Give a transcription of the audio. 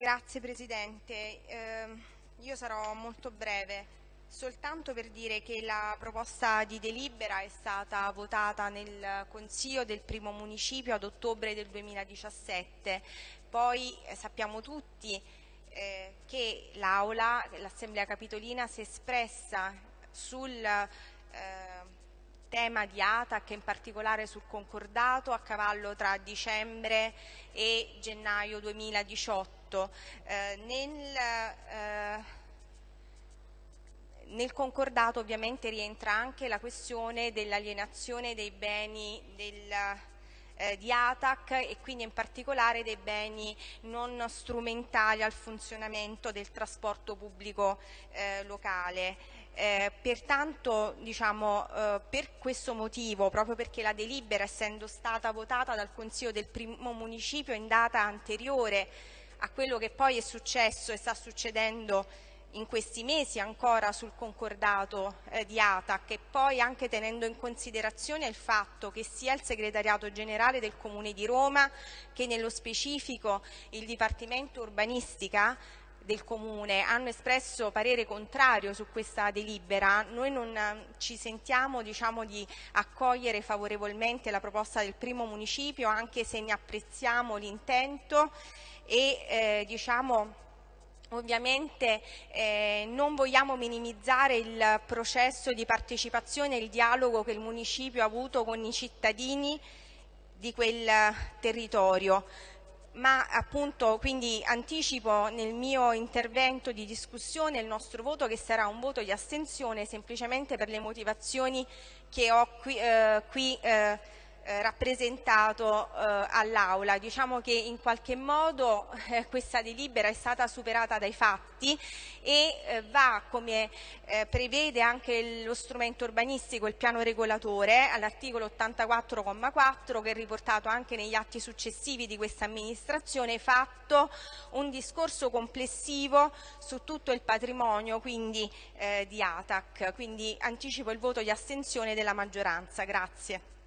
Grazie Presidente, eh, io sarò molto breve, soltanto per dire che la proposta di delibera è stata votata nel Consiglio del primo municipio ad ottobre del 2017, poi eh, sappiamo tutti eh, che l'Aula, l'Assemblea Capitolina si è espressa sul eh, tema di ATAC, in particolare sul concordato a cavallo tra dicembre e gennaio 2018. Eh, nel, eh, nel concordato ovviamente rientra anche la questione dell'alienazione dei beni del, eh, di ATAC e quindi in particolare dei beni non strumentali al funzionamento del trasporto pubblico eh, locale. Eh, pertanto diciamo, eh, per questo motivo, proprio perché la delibera essendo stata votata dal Consiglio del primo municipio in data anteriore a quello che poi è successo e sta succedendo in questi mesi ancora sul concordato eh, di ATAC e poi anche tenendo in considerazione il fatto che sia il segretariato generale del Comune di Roma che nello specifico il Dipartimento Urbanistica del Comune hanno espresso parere contrario su questa delibera, noi non eh, ci sentiamo diciamo, di accogliere favorevolmente la proposta del primo municipio anche se ne apprezziamo l'intento e eh, diciamo, Ovviamente eh, non vogliamo minimizzare il processo di partecipazione e il dialogo che il municipio ha avuto con i cittadini di quel territorio ma appunto quindi anticipo nel mio intervento di discussione il nostro voto che sarà un voto di astensione semplicemente per le motivazioni che ho qui, eh, qui eh, eh, rappresentato eh, all'Aula. Diciamo che in qualche modo eh, questa delibera è stata superata dai fatti e eh, va, come eh, prevede anche lo strumento urbanistico, il piano regolatore, all'articolo 84,4 che è riportato anche negli atti successivi di questa amministrazione, fatto un discorso complessivo su tutto il patrimonio quindi, di ATAC. Quindi anticipo il voto di astensione della maggioranza. Grazie.